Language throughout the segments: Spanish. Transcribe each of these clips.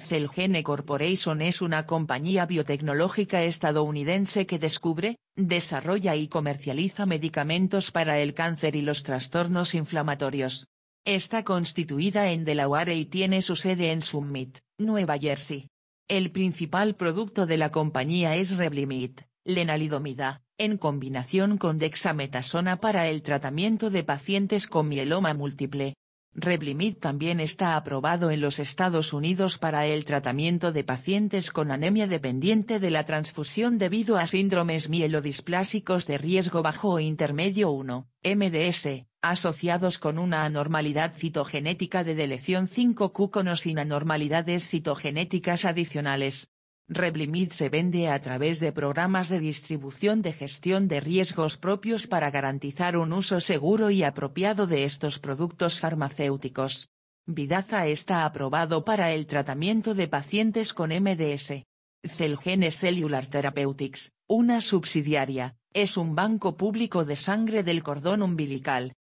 Celgene Corporation es una compañía biotecnológica estadounidense que descubre, desarrolla y comercializa medicamentos para el cáncer y los trastornos inflamatorios. Está constituida en Delaware y tiene su sede en Summit, Nueva Jersey. El principal producto de la compañía es Revlimid, lenalidomida, en combinación con dexametasona para el tratamiento de pacientes con mieloma múltiple. Revlimid también está aprobado en los Estados Unidos para el tratamiento de pacientes con anemia dependiente de la transfusión debido a síndromes mielodisplásicos de riesgo bajo o intermedio 1, MDS, asociados con una anormalidad citogenética de deleción 5Q con o sin anormalidades citogenéticas adicionales. Revlimid se vende a través de programas de distribución de gestión de riesgos propios para garantizar un uso seguro y apropiado de estos productos farmacéuticos. Vidaza está aprobado para el tratamiento de pacientes con MDS. Celgene Cellular Therapeutics, una subsidiaria, es un banco público de sangre del cordón umbilical.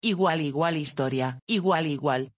Igual igual historia, igual igual.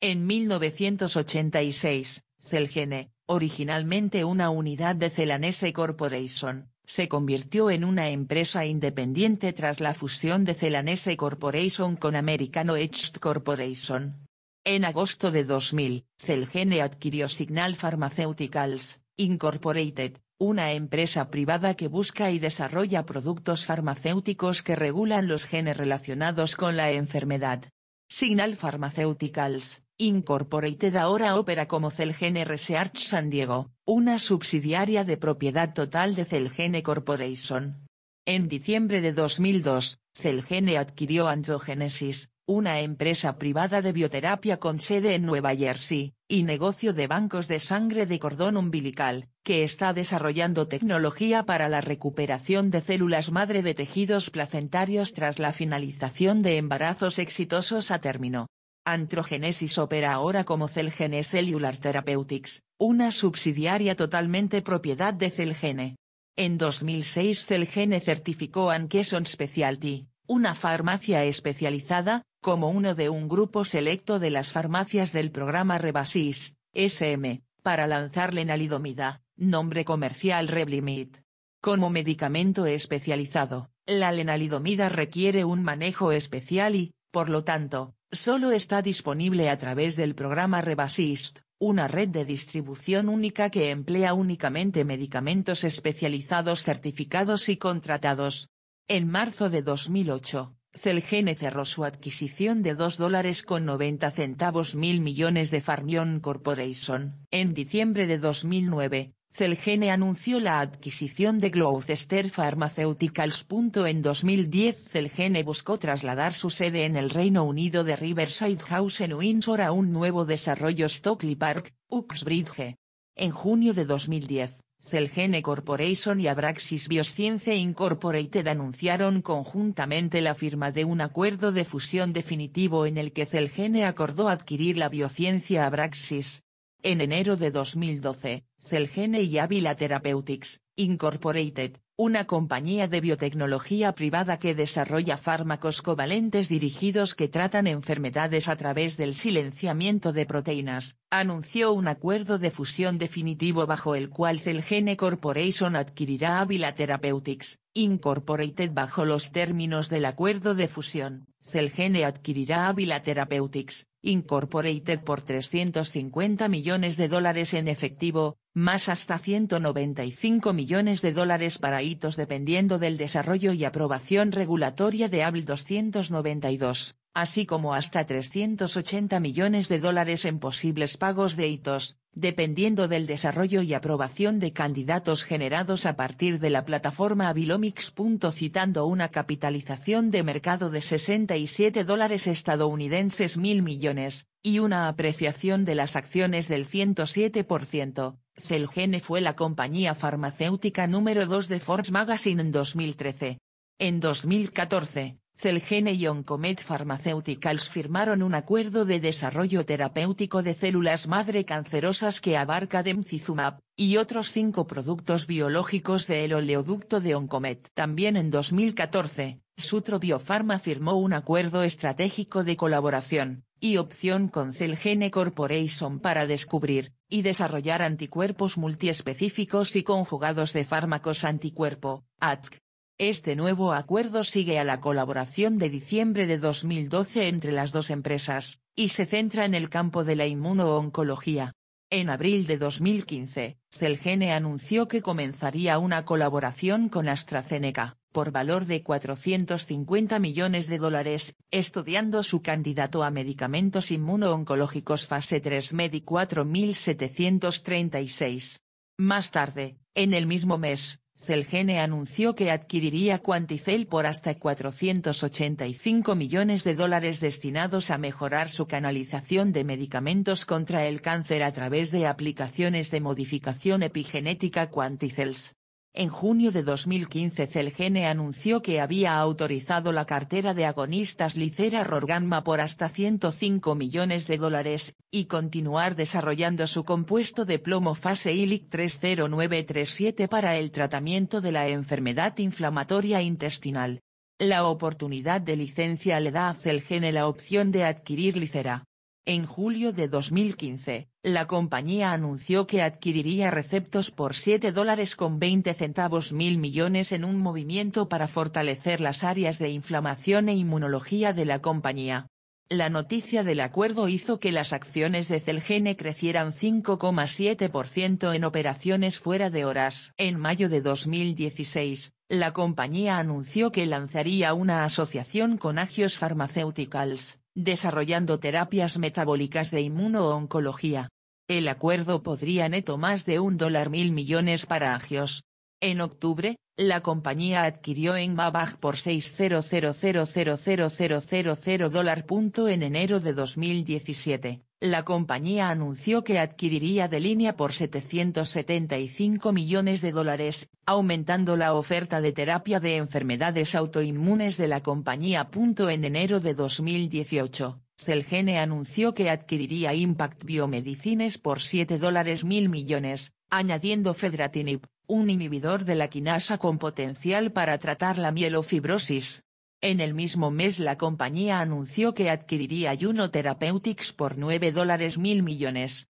En 1986, Celgene, originalmente una unidad de Celanese Corporation, se convirtió en una empresa independiente tras la fusión de Celanese Corporation con American Oest Corporation. En agosto de 2000, Celgene adquirió Signal Pharmaceuticals, Incorporated, una empresa privada que busca y desarrolla productos farmacéuticos que regulan los genes relacionados con la enfermedad. Signal Pharmaceuticals, Incorporated ahora opera como Celgene Research San Diego, una subsidiaria de propiedad total de Celgene Corporation. En diciembre de 2002, Celgene adquirió Androgenesis, una empresa privada de bioterapia con sede en Nueva Jersey, y negocio de bancos de sangre de cordón umbilical, que está desarrollando tecnología para la recuperación de células madre de tejidos placentarios tras la finalización de embarazos exitosos a término. Antrogenesis opera ahora como Celgene Cellular Therapeutics, una subsidiaria totalmente propiedad de Celgene. En 2006 Celgene certificó Ankeson Specialty, una farmacia especializada, como uno de un grupo selecto de las farmacias del programa Rebasis, SM, para lanzar lenalidomida, nombre comercial Revlimid. Como medicamento especializado, la lenalidomida requiere un manejo especial y, por lo tanto, Solo está disponible a través del programa Rebasist, una red de distribución única que emplea únicamente medicamentos especializados certificados y contratados. En marzo de 2008, Celgene cerró su adquisición de 2 dólares con 90 centavos mil millones de Farmion Corporation. En diciembre de 2009, Celgene anunció la adquisición de Gloucester Pharmaceuticals. En 2010 Celgene buscó trasladar su sede en el Reino Unido de Riverside House en Windsor a un nuevo desarrollo Stockley Park, Uxbridge. En junio de 2010, Celgene Corporation y Abraxis Bioscience Incorporated anunciaron conjuntamente la firma de un acuerdo de fusión definitivo en el que Celgene acordó adquirir la biociencia Abraxis. En enero de 2012, Celgene y Avila Therapeutics, Incorporated, una compañía de biotecnología privada que desarrolla fármacos covalentes dirigidos que tratan enfermedades a través del silenciamiento de proteínas, anunció un acuerdo de fusión definitivo bajo el cual Celgene Corporation adquirirá Avila Therapeutics, Incorporated bajo los términos del acuerdo de fusión. Celgene adquirirá Avila Therapeutics, Incorporated por 350 millones de dólares en efectivo, más hasta 195 millones de dólares para hitos dependiendo del desarrollo y aprobación regulatoria de ABL 292, así como hasta 380 millones de dólares en posibles pagos de hitos, dependiendo del desarrollo y aprobación de candidatos generados a partir de la plataforma Avilomics. Citando una capitalización de mercado de 67 dólares estadounidenses mil millones, y una apreciación de las acciones del 107%, Celgene fue la compañía farmacéutica número 2 de Forbes Magazine en 2013. En 2014, Celgene y Oncomed Pharmaceuticals firmaron un acuerdo de desarrollo terapéutico de células madre cancerosas que abarca Demcizumab, y otros cinco productos biológicos del oleoducto de Oncomed. También en 2014, Sutro Biopharma firmó un acuerdo estratégico de colaboración, y opción con Celgene Corporation para descubrir y desarrollar anticuerpos multiespecíficos y conjugados de fármacos anticuerpo, ATC. Este nuevo acuerdo sigue a la colaboración de diciembre de 2012 entre las dos empresas, y se centra en el campo de la inmunooncología. En abril de 2015, Celgene anunció que comenzaría una colaboración con AstraZeneca, por valor de 450 millones de dólares, estudiando su candidato a medicamentos inmunooncológicos fase 3 MEDI 4736. Más tarde, en el mismo mes, Celgene anunció que adquiriría Quanticel por hasta 485 millones de dólares destinados a mejorar su canalización de medicamentos contra el cáncer a través de aplicaciones de modificación epigenética Quanticels. En junio de 2015 Celgene anunció que había autorizado la cartera de agonistas Licera Rorgamma por hasta 105 millones de dólares, y continuar desarrollando su compuesto de plomo fase ILIC 30937 para el tratamiento de la enfermedad inflamatoria intestinal. La oportunidad de licencia le da a Celgene la opción de adquirir Licera. En julio de 2015, la compañía anunció que adquiriría receptos por 7 dólares con 20 centavos mil millones en un movimiento para fortalecer las áreas de inflamación e inmunología de la compañía. La noticia del acuerdo hizo que las acciones de Celgene crecieran 5,7% en operaciones fuera de horas. En mayo de 2016, la compañía anunció que lanzaría una asociación con Agios Pharmaceuticals desarrollando terapias metabólicas de inmunooncología. El acuerdo podría neto más de un dólar mil millones para Agios. En octubre, la compañía adquirió en Babag por 600000000 dólar. En enero de 2017, la compañía anunció que adquiriría de línea por 775 millones de dólares, aumentando la oferta de terapia de enfermedades autoinmunes de la compañía. En enero de 2018, Celgene anunció que adquiriría Impact Biomedicines por 7 dólares mil millones, añadiendo Fedratinib, un inhibidor de la quinasa con potencial para tratar la mielofibrosis. En el mismo mes la compañía anunció que adquiriría Juno Therapeutics por 9 dólares mil millones.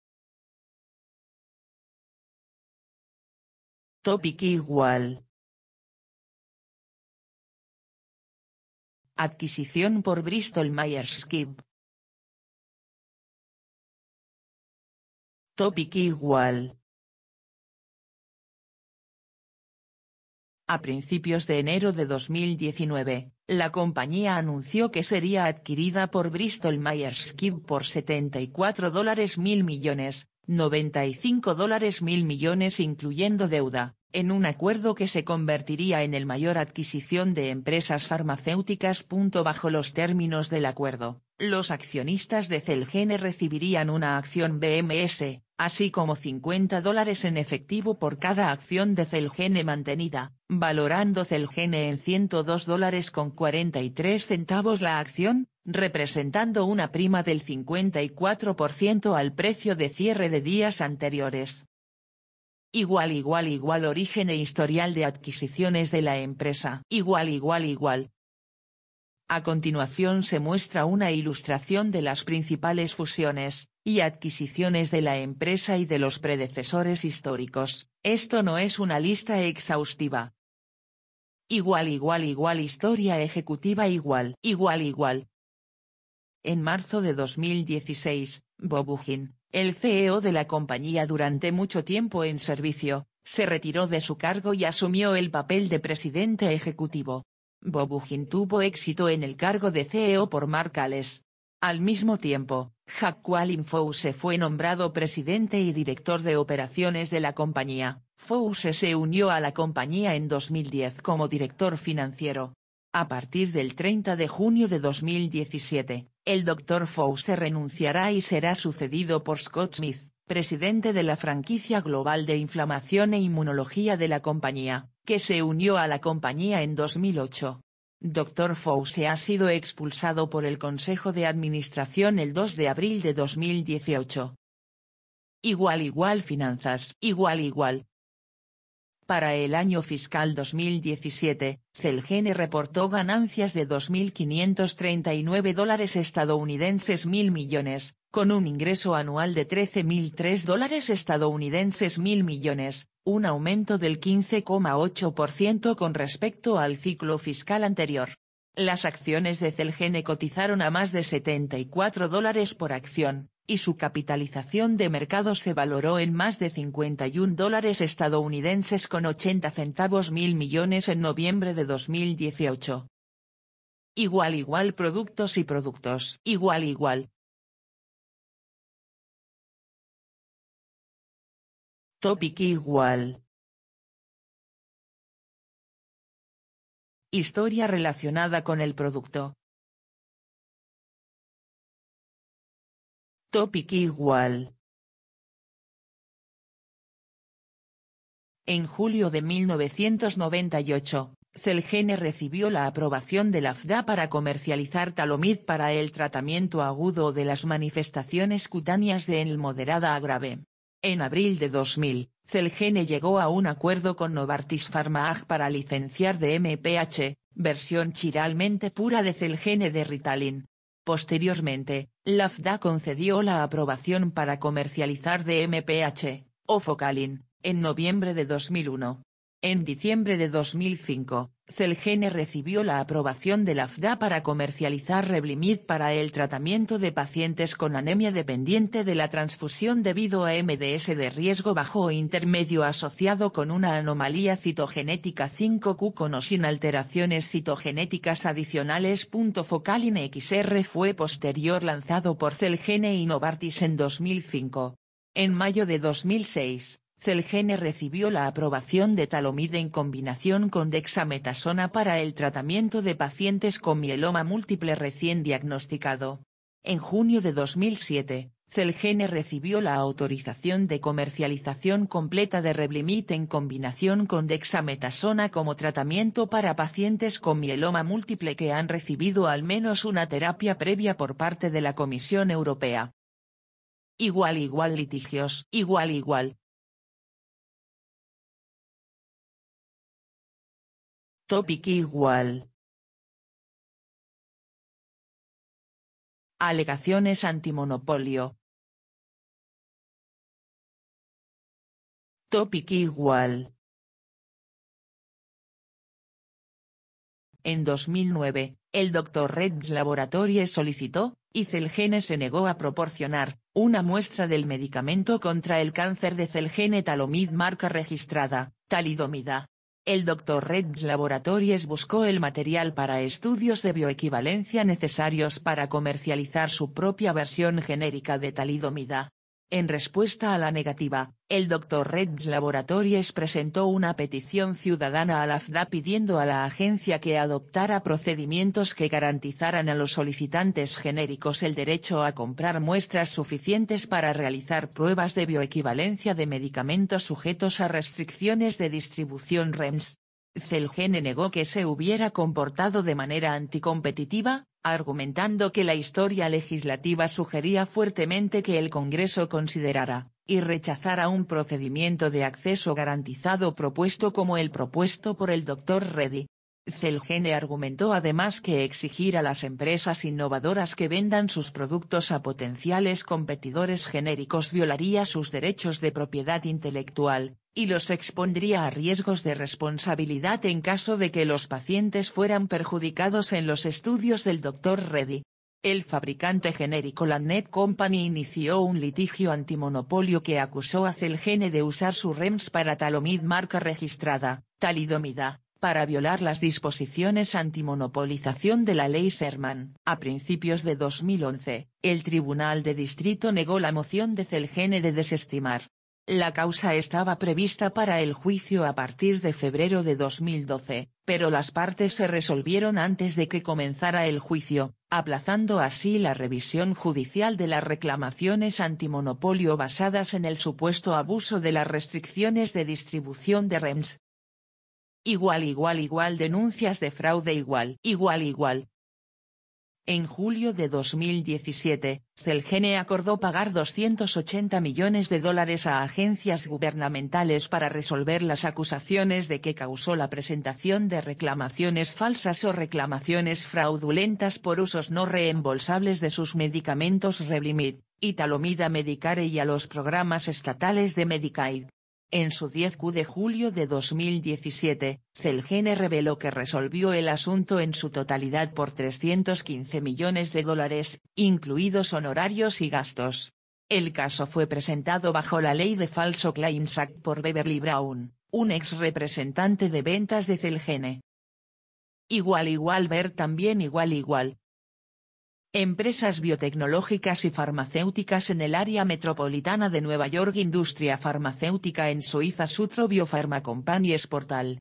Topic igual. Adquisición por Bristol Myers Squibb. Topic igual. A principios de enero de 2019, la compañía anunció que sería adquirida por Bristol Myers Squibb por 74 dólares mil millones, 95 dólares mil millones incluyendo deuda, en un acuerdo que se convertiría en el mayor adquisición de empresas farmacéuticas. Bajo los términos del acuerdo, los accionistas de Celgene recibirían una acción BMS, así como 50 dólares en efectivo por cada acción de Celgene mantenida, valorando Celgene en 102 dólares con 43 centavos la acción, representando una prima del 54% al precio de cierre de días anteriores. Igual igual igual origen e historial de adquisiciones de la empresa. Igual igual igual, a continuación se muestra una ilustración de las principales fusiones, y adquisiciones de la empresa y de los predecesores históricos, esto no es una lista exhaustiva. Igual igual igual historia ejecutiva igual igual igual. En marzo de 2016, Bob el CEO de la compañía durante mucho tiempo en servicio, se retiró de su cargo y asumió el papel de presidente ejecutivo. Bobugin tuvo éxito en el cargo de CEO por Mark Al mismo tiempo, Jacqueline Fouse fue nombrado presidente y director de operaciones de la compañía. Fouse se unió a la compañía en 2010 como director financiero. A partir del 30 de junio de 2017, el Dr. Fouse renunciará y será sucedido por Scott Smith, presidente de la franquicia global de inflamación e inmunología de la compañía que se unió a la compañía en 2008. Dr. Fouse ha sido expulsado por el Consejo de Administración el 2 de abril de 2018. Igual igual finanzas. Igual igual. Para el año fiscal 2017, Celgene reportó ganancias de 2.539 dólares estadounidenses mil millones, con un ingreso anual de 13.003 dólares estadounidenses mil millones, un aumento del 15,8% con respecto al ciclo fiscal anterior. Las acciones de Celgene cotizaron a más de 74 dólares por acción, y su capitalización de mercado se valoró en más de 51 dólares estadounidenses con 80 centavos mil millones en noviembre de 2018. Igual igual productos y productos. Igual igual. Topic igual. Historia relacionada con el producto. Topic igual. En julio de 1998, Celgene recibió la aprobación de la FDA para comercializar talomid para el tratamiento agudo de las manifestaciones cutáneas de el moderada a grave. En abril de 2000, Celgene llegó a un acuerdo con Novartis Pharma AG para licenciar de MPH, versión chiralmente pura de Celgene de Ritalin, Posteriormente, la FDA concedió la aprobación para comercializar de MPH, o Focalin, en noviembre de 2001. En diciembre de 2005, Celgene recibió la aprobación de la FDA para comercializar Revlimid para el tratamiento de pacientes con anemia dependiente de la transfusión debido a MDS de riesgo bajo o intermedio asociado con una anomalía citogenética 5Q con o sin alteraciones citogenéticas adicionales. Focalin XR fue posterior lanzado por Celgene y Novartis en 2005. En mayo de 2006, Celgene recibió la aprobación de talomide en combinación con dexametasona para el tratamiento de pacientes con mieloma múltiple recién diagnosticado. En junio de 2007, Celgene recibió la autorización de comercialización completa de Revlimid en combinación con dexametasona como tratamiento para pacientes con mieloma múltiple que han recibido al menos una terapia previa por parte de la Comisión Europea. Igual igual litigios. Igual igual, Topic igual. Alegaciones antimonopolio. Topic igual. En 2009, el Dr. Red's Laboratories solicitó, y Celgene se negó a proporcionar, una muestra del medicamento contra el cáncer de Celgene Talomid marca registrada, talidomida, el Dr. Red's Laboratories buscó el material para estudios de bioequivalencia necesarios para comercializar su propia versión genérica de talidomida. En respuesta a la negativa, el Dr. Red's Laboratories presentó una petición ciudadana a la FDA pidiendo a la agencia que adoptara procedimientos que garantizaran a los solicitantes genéricos el derecho a comprar muestras suficientes para realizar pruebas de bioequivalencia de medicamentos sujetos a restricciones de distribución REMS. Celgene negó que se hubiera comportado de manera anticompetitiva, argumentando que la historia legislativa sugería fuertemente que el Congreso considerara, y rechazara un procedimiento de acceso garantizado propuesto como el propuesto por el Dr. Reddy. Celgene argumentó además que exigir a las empresas innovadoras que vendan sus productos a potenciales competidores genéricos violaría sus derechos de propiedad intelectual, y los expondría a riesgos de responsabilidad en caso de que los pacientes fueran perjudicados en los estudios del Dr. Reddy. El fabricante genérico Landnet Company inició un litigio antimonopolio que acusó a Celgene de usar su REMS para talomid marca registrada, talidomida, para violar las disposiciones antimonopolización de la ley Sherman. A principios de 2011, el Tribunal de Distrito negó la moción de Celgene de desestimar, la causa estaba prevista para el juicio a partir de febrero de 2012, pero las partes se resolvieron antes de que comenzara el juicio, aplazando así la revisión judicial de las reclamaciones antimonopolio basadas en el supuesto abuso de las restricciones de distribución de REMS. Igual igual igual denuncias de fraude igual igual igual, En julio de 2017, Celgene acordó pagar 280 millones de dólares a agencias gubernamentales para resolver las acusaciones de que causó la presentación de reclamaciones falsas o reclamaciones fraudulentas por usos no reembolsables de sus medicamentos Revlimid, y Talomida Medicare y a los programas estatales de Medicaid. En su 10Q de julio de 2017, Celgene reveló que resolvió el asunto en su totalidad por 315 millones de dólares, incluidos honorarios y gastos. El caso fue presentado bajo la ley de Falso Claims Act por Beverly Brown, un ex representante de ventas de Celgene. Igual igual ver también igual igual, Empresas biotecnológicas y farmacéuticas en el área metropolitana de Nueva York Industria farmacéutica en Suiza Sutro Biopharma Companies Portal